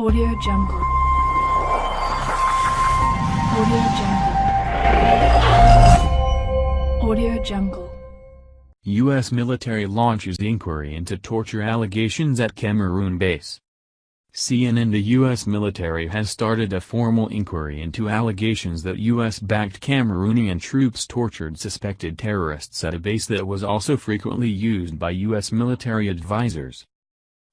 Audio Jungle. Audio Jungle. Audio Jungle. U.S. military launches inquiry into torture allegations at Cameroon base. CNN The U.S. military has started a formal inquiry into allegations that U.S.-backed Cameroonian troops tortured suspected terrorists at a base that was also frequently used by U.S. military advisors.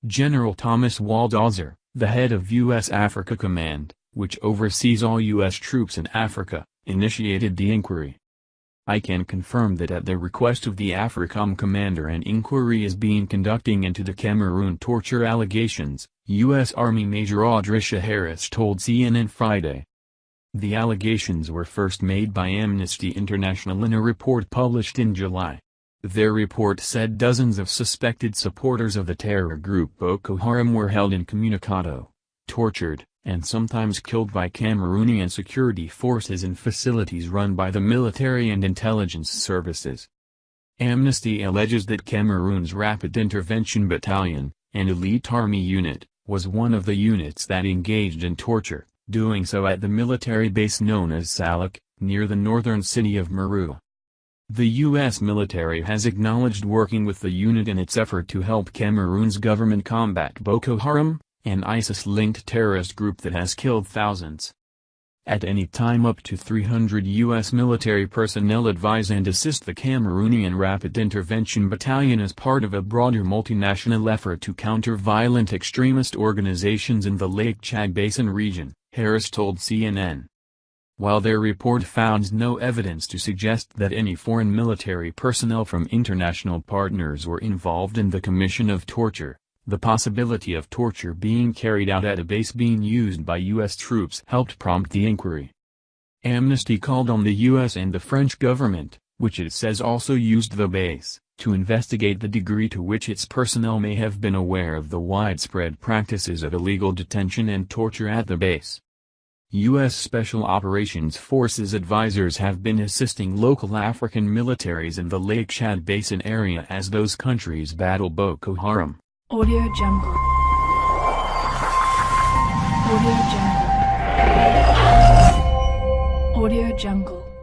General Thomas Waldhauser, the head of U.S. Africa Command, which oversees all U.S. troops in Africa, initiated the inquiry. I can confirm that at the request of the AFRICOM commander an inquiry is being conducting into the Cameroon torture allegations, U.S. Army Major Audricia Harris told CNN Friday. The allegations were first made by Amnesty International in a report published in July. Their report said dozens of suspected supporters of the terror group Boko Haram were held incommunicado, tortured, and sometimes killed by Cameroonian security forces in facilities run by the military and intelligence services. Amnesty alleges that Cameroon's Rapid Intervention Battalion, an elite army unit, was one of the units that engaged in torture, doing so at the military base known as Salak, near the northern city of Maroua. The U.S. military has acknowledged working with the unit in its effort to help Cameroon's government combat Boko Haram, an ISIS-linked terrorist group that has killed thousands. At any time up to 300 U.S. military personnel advise and assist the Cameroonian Rapid Intervention Battalion as part of a broader multinational effort to counter violent extremist organizations in the Lake Chad Basin region, Harris told CNN. While their report found no evidence to suggest that any foreign military personnel from international partners were involved in the commission of torture, the possibility of torture being carried out at a base being used by U.S. troops helped prompt the inquiry. Amnesty called on the U.S. and the French government, which it says also used the base, to investigate the degree to which its personnel may have been aware of the widespread practices of illegal detention and torture at the base. U.S. Special Operations Forces advisors have been assisting local African militaries in the Lake Chad Basin area as those countries battle Boko Haram. Audio Jungle. Audio Jungle. Audio Jungle.